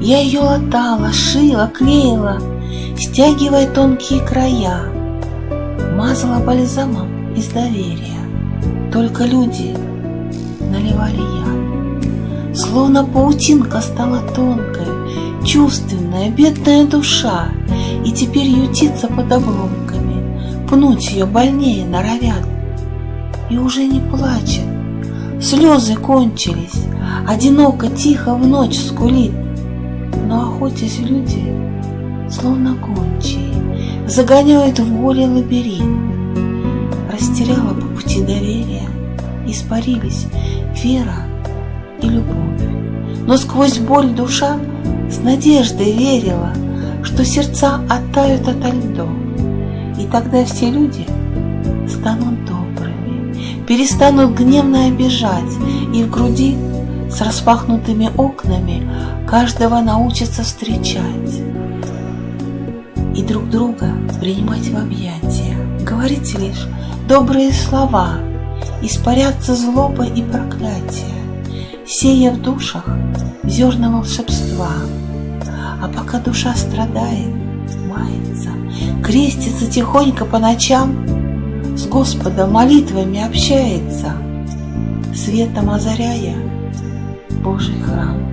Я ее латала, шила, клеила, Стягивая тонкие края, Мазала бальзамом из доверия, Только люди наливали яд. Словно паутинка стала тонкой, Чувственная, бедная душа, И теперь ютится под обломками, Пнуть ее больнее норовят. И уже не плачет, слезы кончились, Одиноко, тихо в ночь скулит, Охотясь люди, словно гончие, Загоняют в боли лабиринт. Растеряла по пути доверия, Испарились вера и любовь. Но сквозь боль душа с надеждой верила, Что сердца оттают ото льдов, И тогда все люди станут добрыми, Перестанут гневно обижать, И в груди с распахнутыми окнами Каждого научатся встречать И друг друга принимать в объятия, Говорить лишь добрые слова, Испаряться злоба и проклятие, Сея в душах зерна волшебства. А пока душа страдает, мается, Крестится тихонько по ночам, С Господом молитвами общается, Светом озаряя Божий храм.